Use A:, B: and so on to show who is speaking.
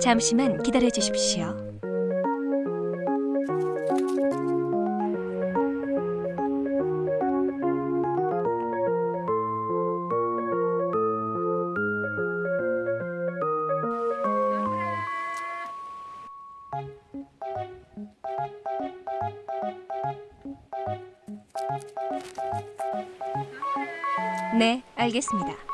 A: 잠시만 기다려 주십시오. 네, 알겠습니다.